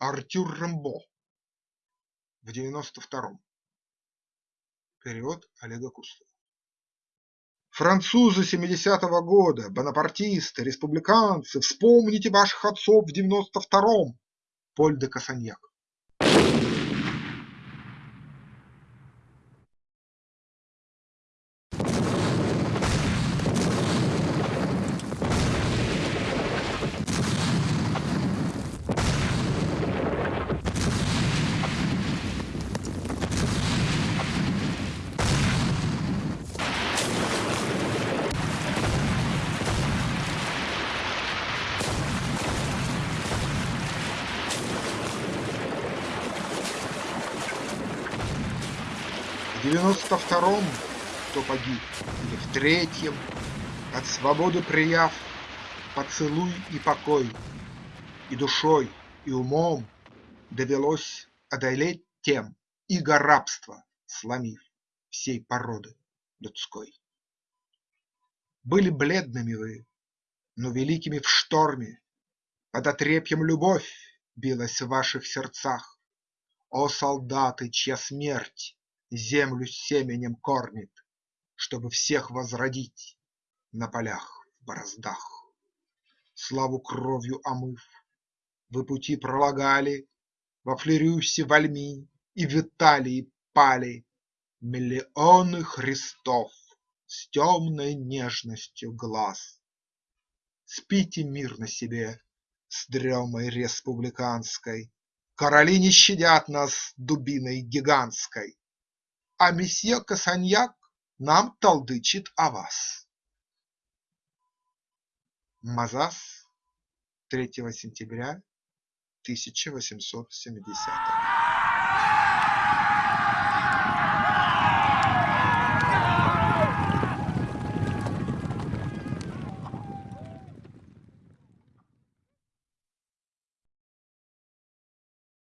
Артюр Рембо в девяносто втором. Перевод Олега Кустова. Французы семидесятого года, бонапартисты, республиканцы, вспомните ваших отцов в девяносто втором. Поль де Касаньяк. В девяносто втором кто погиб, или в третьем, От свободы прияв поцелуй и покой, И душой, и умом довелось одолеть тем Иго рабства, сломив всей породы людской. Были бледными вы, но великими в шторме, Под отрепьем любовь билась в ваших сердцах. О солдаты, чья смерть землю семенем кормит, Чтобы всех возродить на полях в бороздах. Славу кровью омыв, вы пути пролагали, Во Флерюсе, Вальми и в Италии пали Миллионы Христов с темной нежностью глаз. Спите мирно себе с дремой республиканской, Короли не щадят нас дубиной гигантской а месье Касаньяк нам толдычит о вас. Мазас, 3 сентября 1870